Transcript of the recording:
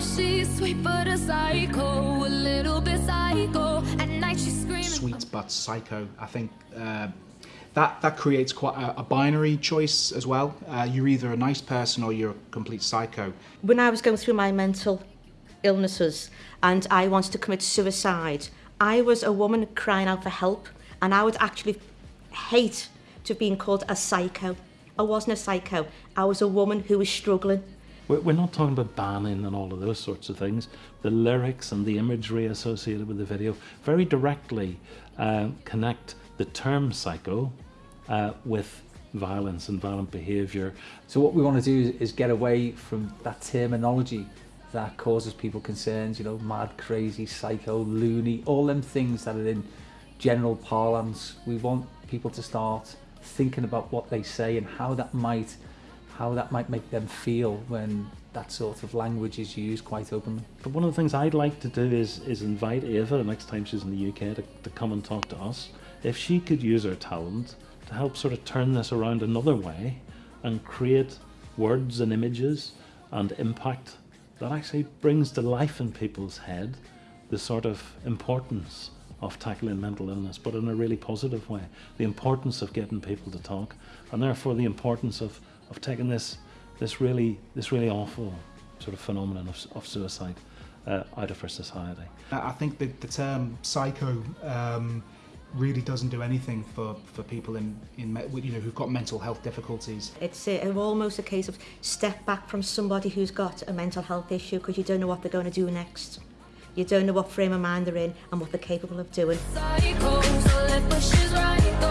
Oh, she's sweet but a psycho, a little bit psycho. At night she's screaming. Sweet but psycho. I think uh, that that creates quite a, a binary choice as well. Uh, you're either a nice person or you're a complete psycho. When I was going through my mental illnesses and I wanted to commit suicide, I was a woman crying out for help and I would actually hate to have been called a psycho. I wasn't a psycho. I was a woman who was struggling. We're not talking about banning and all of those sorts of things. The lyrics and the imagery associated with the video very directly uh, connect the term psycho uh, with violence and violent behaviour. So what we want to do is get away from that terminology that causes people concerns, you know, mad, crazy, psycho, loony, all them things that are in general parlance. We want people to start thinking about what they say and how that might how that might make them feel when that sort of language is used quite openly. But one of the things I'd like to do is is invite Ava the next time she's in the UK to, to come and talk to us. If she could use her talent to help sort of turn this around another way and create words and images and impact that actually brings to life in people's head the sort of importance of tackling mental illness, but in a really positive way. The importance of getting people to talk, and therefore the importance of, of taking this this really this really awful sort of phenomenon of, of suicide uh, out of our society. I I think that the term psycho um, really doesn't do anything for, for people in, in you know who've got mental health difficulties. It's uh, almost a case of step back from somebody who's got a mental health issue because you don't know what they're going to do next. You don't know what frame of mind they're in and what they're capable of doing. Psycho, so